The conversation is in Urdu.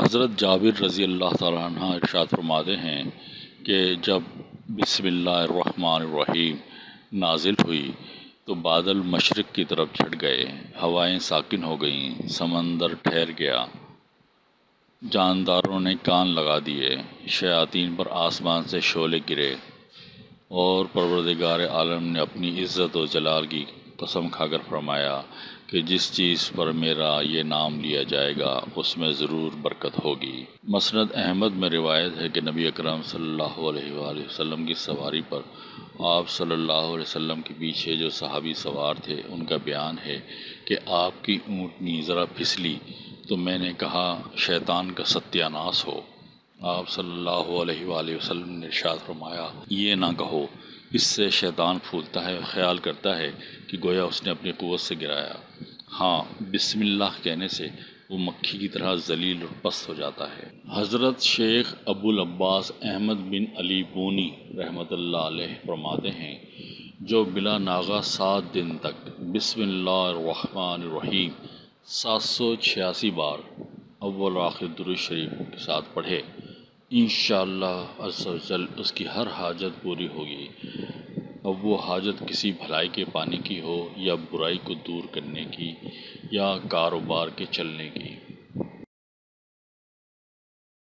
حضرت جابر رضی اللہ تعالیٰ عنہ ارشاد فرماتے ہیں کہ جب بسم اللہ الرحمن الرحیم نازل ہوئی تو بادل مشرق کی طرف چھٹ گئے، ہوائیں ساکن ہو گئیں، سمندر ٹھہر گیا۔ جانداروں نے کان لگا دیے، شیاطین پر آسمان سے شعلے گرے اور پروردگار عالم نے اپنی عزت و جلال کی قسم کھا کر فرمایا کہ جس چیز پر میرا یہ نام لیا جائے گا، اس میں ضرور برکت ہوگی۔ مسند احمد میں روایت ہے کہ نبی اکرم صلی اللہ علیہ وآلہ وسلم کی سواری پر آپ صلی اللہ علیہ وسلم کے پیچھے جو صحابی سوار تھے، ان کا بیان ہے کہ آپ کی اونٹنی ذرا پھسلی تو میں نے کہا، شیطان کا ستیہ ناس ہو۔ آپ صلی اللہ علیہ وآلہ وسلم نے ارشاد فرمایا، یہ نہ کہو اس سے شیطان پھولتا ہے خیال کرتا ہے کہ گویا اس نے اپنی قوت سے گرایا۔ ہاں بسم اللہ کہنے سے وہ مکھی کی طرح ذلیل اور پست ہو جاتا ہے۔ حضرت شیخ ابو العباس احمد بن علی بونی رحمۃ اللہ علیہ فرماتے ہیں، جو بلا ناغا سات دن تک بسم اللہ الرحمن الرحیم سات سو چھیاسی بار اول آخر درود شریف کے ساتھ پڑھے۔ انشاءاللہ عز و جل اس کی ہر حاجت پوری ہوگی۔ اب وہ حاجت کسی بھلائی کے پانے کی ہو یا برائی کو دور کرنے کی یا کاروبار کے چلنے کی۔